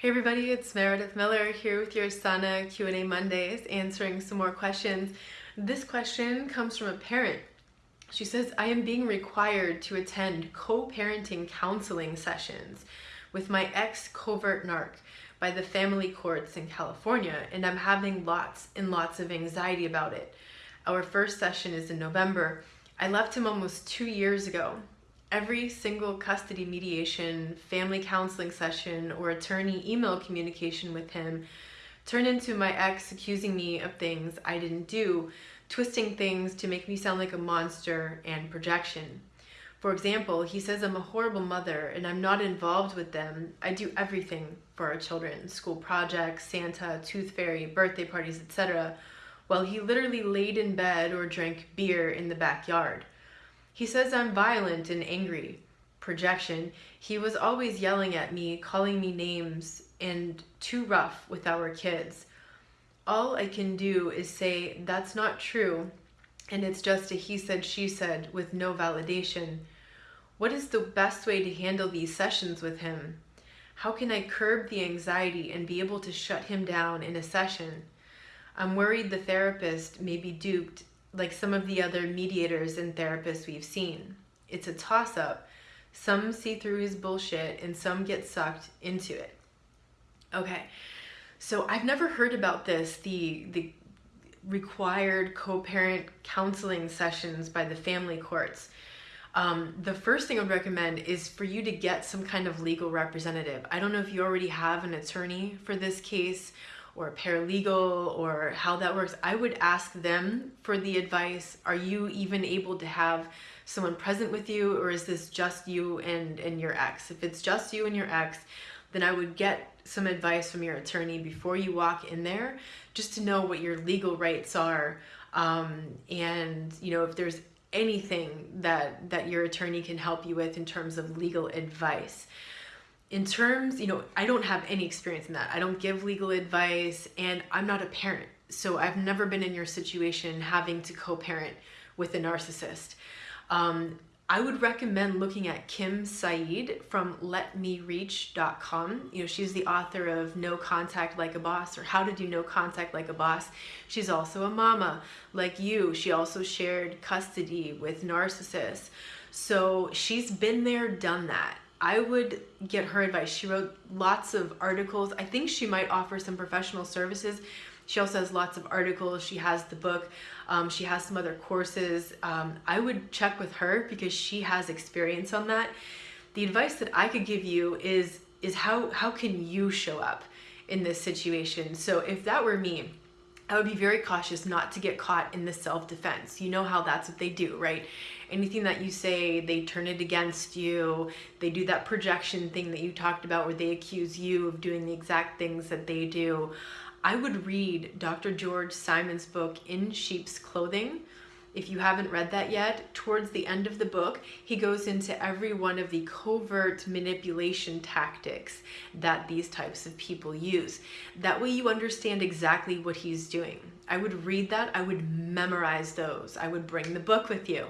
Hey everybody, it's Meredith Miller here with your Sana Q&A Mondays answering some more questions. This question comes from a parent. She says, I am being required to attend co-parenting counseling sessions with my ex-covert narc by the family courts in California and I'm having lots and lots of anxiety about it. Our first session is in November. I left him almost two years ago every single custody mediation, family counseling session, or attorney email communication with him turned into my ex accusing me of things I didn't do, twisting things to make me sound like a monster and projection. For example, he says I'm a horrible mother and I'm not involved with them. I do everything for our children, school projects, Santa, tooth fairy, birthday parties, etc. While he literally laid in bed or drank beer in the backyard. He says I'm violent and angry. Projection. He was always yelling at me, calling me names, and too rough with our kids. All I can do is say that's not true, and it's just a he said, she said with no validation. What is the best way to handle these sessions with him? How can I curb the anxiety and be able to shut him down in a session? I'm worried the therapist may be duped like some of the other mediators and therapists we've seen. It's a toss-up. Some see through his bullshit and some get sucked into it. Okay, so I've never heard about this, the, the required co-parent counseling sessions by the family courts. Um, the first thing I would recommend is for you to get some kind of legal representative. I don't know if you already have an attorney for this case or paralegal or how that works, I would ask them for the advice. Are you even able to have someone present with you or is this just you and, and your ex? If it's just you and your ex, then I would get some advice from your attorney before you walk in there just to know what your legal rights are um, and you know if there's anything that that your attorney can help you with in terms of legal advice in terms, you know, I don't have any experience in that. I don't give legal advice and I'm not a parent. So I've never been in your situation having to co-parent with a narcissist. Um, I would recommend looking at Kim Saeed from letmereach.com. You know, she's the author of No Contact Like a Boss or How to Do No Contact Like a Boss. She's also a mama like you. She also shared custody with narcissists. So she's been there, done that. I would get her advice. She wrote lots of articles. I think she might offer some professional services. She also has lots of articles. She has the book. Um, she has some other courses. Um, I would check with her because she has experience on that. The advice that I could give you is, is how, how can you show up in this situation? So if that were me, I would be very cautious not to get caught in the self-defense. You know how that's what they do, right? Anything that you say, they turn it against you. They do that projection thing that you talked about where they accuse you of doing the exact things that they do. I would read Dr. George Simon's book, In Sheep's Clothing. If you haven't read that yet, towards the end of the book, he goes into every one of the covert manipulation tactics that these types of people use. That way you understand exactly what he's doing. I would read that, I would memorize those. I would bring the book with you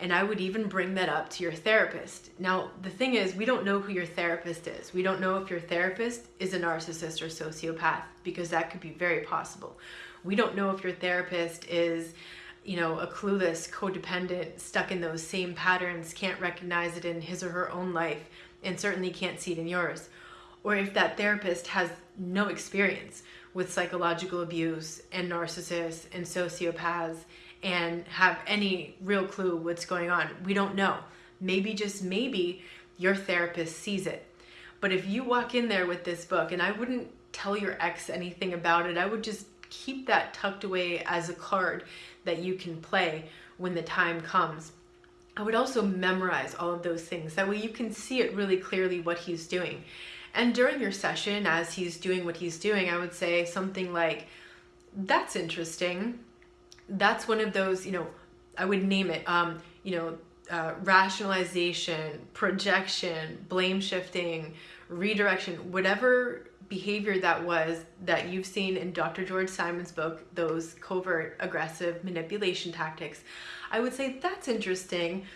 and I would even bring that up to your therapist. Now, the thing is, we don't know who your therapist is. We don't know if your therapist is a narcissist or sociopath because that could be very possible. We don't know if your therapist is you know, a clueless codependent stuck in those same patterns, can't recognize it in his or her own life, and certainly can't see it in yours. Or if that therapist has no experience with psychological abuse and narcissists and sociopaths and have any real clue what's going on. We don't know. Maybe just maybe your therapist sees it. But if you walk in there with this book, and I wouldn't tell your ex anything about it, I would just keep that tucked away as a card that you can play when the time comes. I would also memorize all of those things. That way you can see it really clearly what he's doing. And during your session, as he's doing what he's doing, I would say something like, that's interesting. That's one of those, you know, I would name it, um, you know, uh, rationalization, projection, blame shifting, redirection, whatever behavior that was that you've seen in Dr. George Simon's book, those covert aggressive manipulation tactics, I would say that's interesting.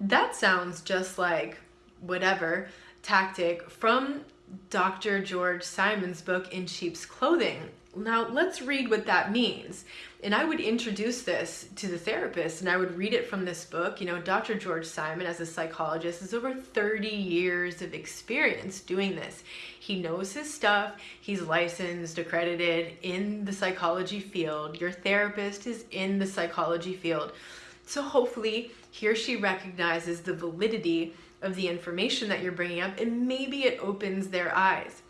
That sounds just like whatever tactic from Dr. George Simon's book, In Sheep's Clothing. Now, let's read what that means. And I would introduce this to the therapist and I would read it from this book. You know, Dr. George Simon, as a psychologist, has over 30 years of experience doing this. He knows his stuff, he's licensed, accredited in the psychology field. Your therapist is in the psychology field. So hopefully, he or she recognizes the validity of the information that you're bringing up and maybe it opens their eyes.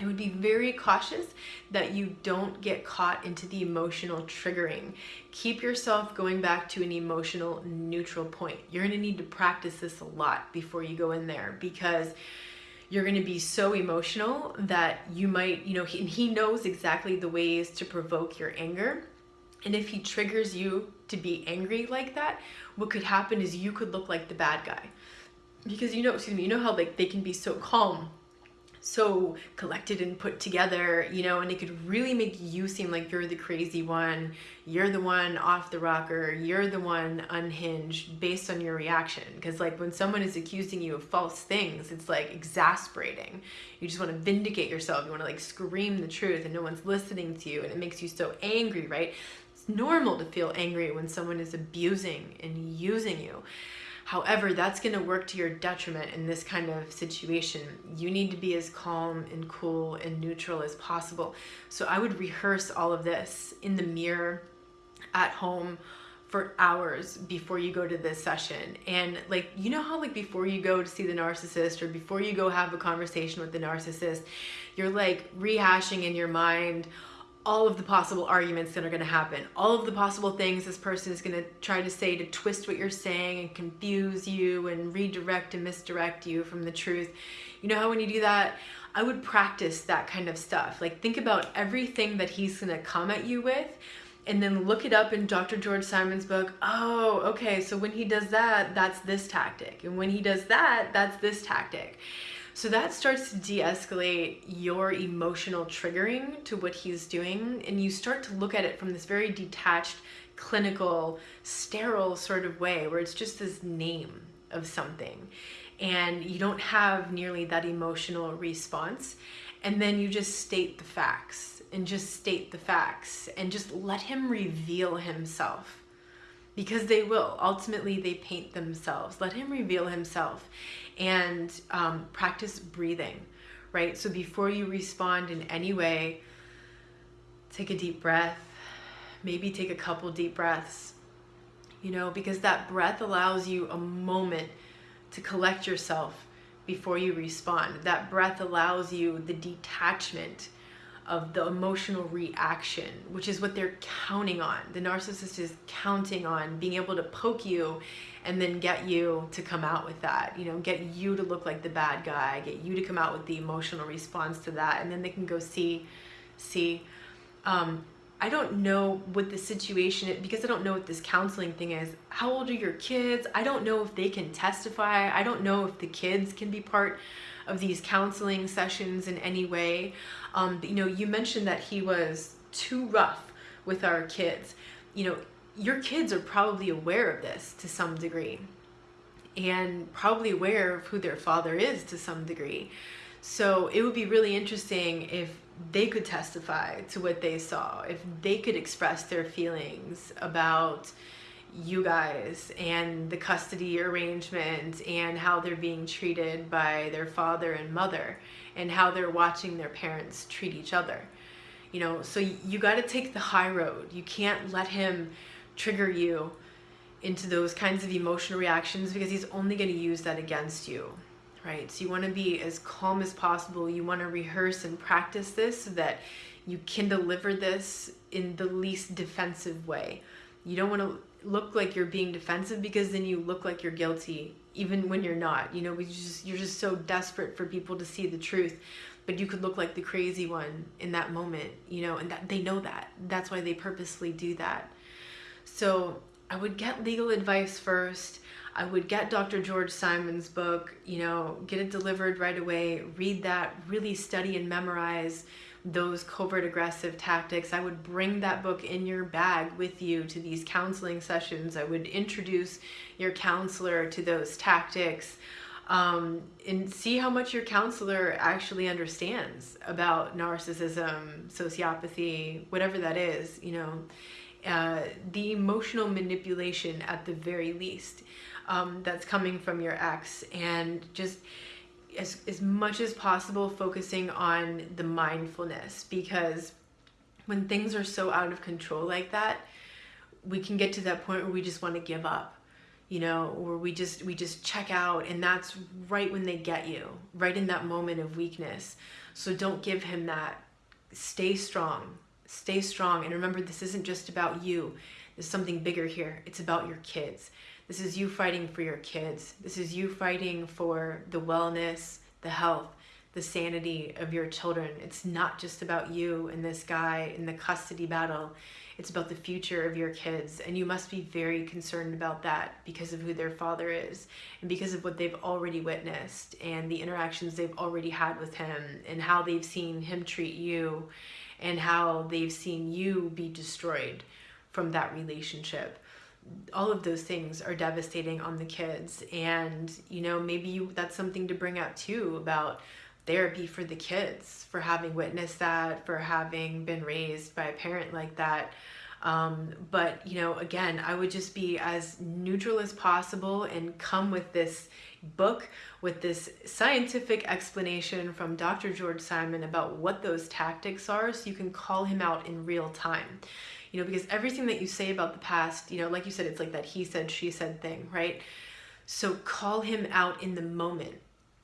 I would be very cautious that you don't get caught into the emotional triggering. Keep yourself going back to an emotional neutral point. You're to need to practice this a lot before you go in there because you're going to be so emotional that you might, you know, he, he knows exactly the ways to provoke your anger. And if he triggers you to be angry like that, what could happen is you could look like the bad guy. Because you know, excuse me, you know how like they can be so calm so collected and put together, you know, and it could really make you seem like you're the crazy one, you're the one off the rocker, you're the one unhinged based on your reaction. Because, like, when someone is accusing you of false things, it's like exasperating. You just want to vindicate yourself, you want to like scream the truth, and no one's listening to you, and it makes you so angry, right? It's normal to feel angry when someone is abusing and using you. However, that's going to work to your detriment in this kind of situation. You need to be as calm and cool and neutral as possible. So I would rehearse all of this in the mirror at home for hours before you go to this session. And like, you know how like before you go to see the narcissist or before you go have a conversation with the narcissist, you're like rehashing in your mind all of the possible arguments that are going to happen, all of the possible things this person is going to try to say to twist what you're saying and confuse you and redirect and misdirect you from the truth. You know how when you do that, I would practice that kind of stuff. Like think about everything that he's going to come at you with and then look it up in Dr. George Simon's book. Oh, okay, so when he does that, that's this tactic. And when he does that, that's this tactic. So that starts to de-escalate your emotional triggering to what he's doing and you start to look at it from this very detached, clinical, sterile sort of way where it's just this name of something and you don't have nearly that emotional response. And then you just state the facts and just state the facts and just let him reveal himself because they will ultimately they paint themselves let him reveal himself and um, practice breathing, right? So before you respond in any way, take a deep breath, maybe take a couple deep breaths, you know, because that breath allows you a moment to collect yourself before you respond. That breath allows you the detachment of the emotional reaction, which is what they're counting on. The narcissist is counting on being able to poke you and then get you to come out with that, you know, get you to look like the bad guy, get you to come out with the emotional response to that, and then they can go see, see. Um, I don't know what the situation is because I don't know what this counseling thing is. How old are your kids? I don't know if they can testify. I don't know if the kids can be part of these counseling sessions in any way. Um, you know, you mentioned that he was too rough with our kids. You know, your kids are probably aware of this to some degree and probably aware of who their father is to some degree. So it would be really interesting if they could testify to what they saw, if they could express their feelings about you guys and the custody arrangement and how they're being treated by their father and mother and how they're watching their parents treat each other. You know, so you got to take the high road. You can't let him trigger you into those kinds of emotional reactions because he's only going to use that against you. Right? So you want to be as calm as possible. You want to rehearse and practice this so that you can deliver this in the least defensive way. You don't want to look like you're being defensive because then you look like you're guilty even when you're not. You know we just you're just so desperate for people to see the truth but you could look like the crazy one in that moment you know and that they know that. That's why they purposely do that. So i would get legal advice first. I would get dr george simon's book you know get it delivered right away read that really study and memorize those covert aggressive tactics. I would bring that book in your bag with you to these counseling sessions. I would introduce your counselor to those tactics. um, and see how much your counselor actually understands about narcissism, sociopathy, whatever that is, you know, uh, the emotional manipulation at the very least um, that's coming from your ex, and just as, as much as possible focusing on the mindfulness because when things are so out of control like that, we can get to that point where we just want to give up you know or we just we just check out and that's right when they get you right in that moment of weakness. So don't give him that. Stay strong stay strong and remember this isn't just about you there's something bigger here. It's about your kids. This is you fighting for your kids. This is you fighting for the wellness the health the sanity of your children. It's not just about you and this guy in the custody battle. It's about the future of your kids, and you must be very concerned about that because of who their father is and because of what they've already witnessed and the interactions they've already had with him and how they've seen him treat you and how they've seen you be destroyed from that relationship all of those things are devastating on the kids. And you know maybe you, that's something to bring up too about therapy for the kids for having witnessed that for having been raised by a parent like that. Um, but you know again i would just be as neutral as possible and come with this book with this scientific explanation from dr george simon about what those tactics are so you can call him out in real time you know because everything that you say about the past you know like you said it's like that he said she said thing right? So call him out in the moment.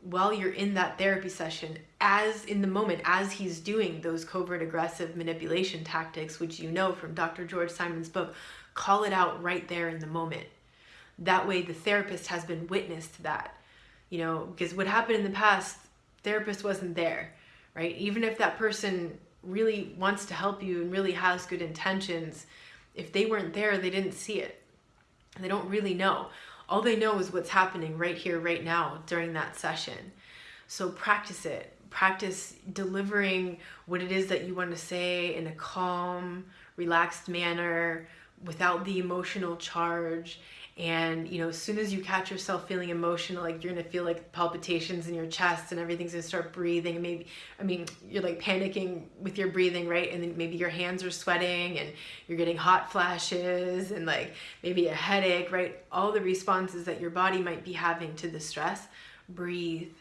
While you're in that therapy session as in the moment as he's doing those covert aggressive manipulation tactics which you know from Dr. George Simon's book call it out right there in the moment. That way the therapist has been witness to that you know because what happened in the past therapist wasn't there right? Even if that person really wants to help you and really has good intentions if they weren't there they didn't see it they don't really know all they know is what's happening right here, right now during that session. So practice it. Practice delivering what it is that you want to say in a calm, relaxed manner without the emotional charge and you know as soon as you catch yourself feeling emotional like you're gonna feel like palpitations in your chest and everything's gonna start breathing. And maybe i mean you're like panicking with your breathing right? And then maybe your hands are sweating and you're getting hot flashes and like maybe a headache right? All the responses that your body might be having to the stress breathe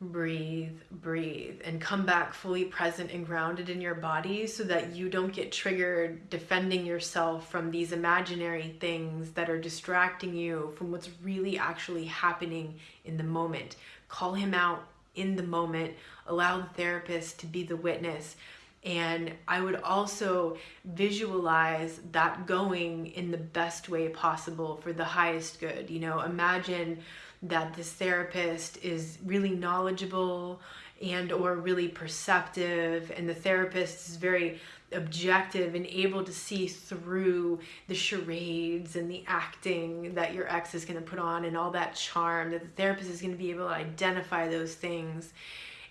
breathe, breathe, and come back fully present and grounded in your body so that you don't get triggered defending yourself from these imaginary things that are distracting you from what's really actually happening in the moment. Call him out in the moment, allow the therapist to be the witness. And I would also visualize that going in the best way possible for the highest good. You know, imagine that this therapist is really knowledgeable and or really perceptive and the therapist is very objective and able to see through the charades and the acting that your ex is going to put on and all that charm that the therapist is going to be able to identify those things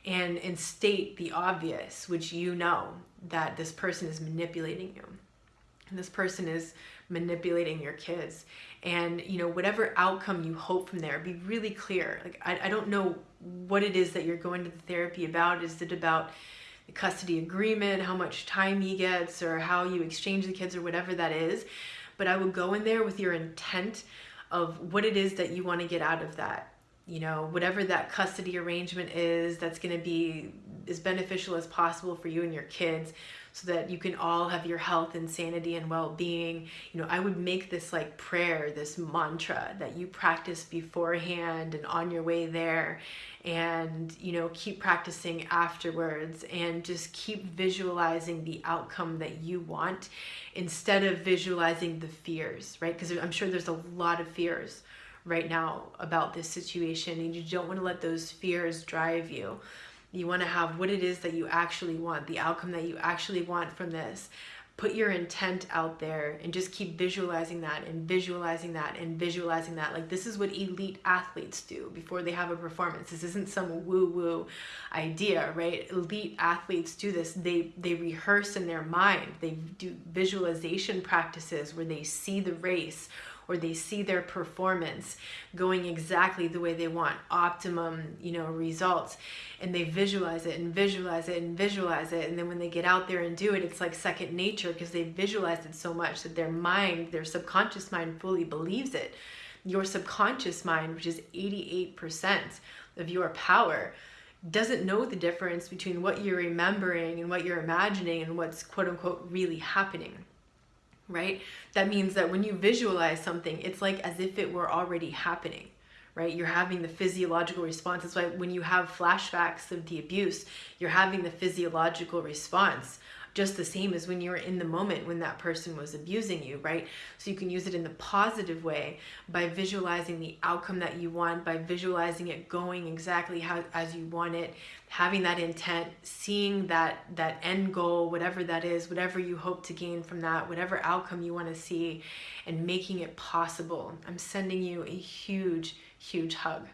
and and state the obvious which you know that this person is manipulating you. And this person is manipulating your kids. And you know whatever outcome you hope from there be really clear. Like I, I don't know what it is that you're going to the therapy about. Is it about the custody agreement how much time he gets or how you exchange the kids or whatever that is? But i would go in there with your intent of what it is that you want to get out of that you know whatever that custody arrangement is that's going to be as beneficial as possible for you and your kids so that you can all have your health and sanity and well-being. You know i would make this like prayer this mantra that you practice beforehand and on your way there and you know keep practicing afterwards and just keep visualizing the outcome that you want instead of visualizing the fears right? Because i'm sure there's a lot of fears right now about this situation and you don't want to let those fears drive you you want to have what it is that you actually want, the outcome that you actually want from this. Put your intent out there and just keep visualizing that and visualizing that and visualizing that. Like this is what elite athletes do before they have a performance. This isn't some woo-woo idea, right? Elite athletes do this. They they rehearse in their mind. They do visualization practices where they see the race or they see their performance going exactly the way they want optimum you know results. And they visualize it and visualize it and visualize it. And then when they get out there and do it it's like second nature because they visualized it so much that their mind their subconscious mind fully believes it. Your subconscious mind which is 88% of your power doesn't know the difference between what you're remembering and what you're imagining and what's quote unquote really happening right? That means that when you visualize something it's like as if it were already happening right? You're having the physiological response. That's why when you have flashbacks of the abuse you're having the physiological response just the same as when you were in the moment when that person was abusing you, right? So you can use it in the positive way by visualizing the outcome that you want, by visualizing it going exactly how as you want it, having that intent, seeing that that end goal, whatever that is, whatever you hope to gain from that, whatever outcome you want to see, and making it possible. I'm sending you a huge, huge hug.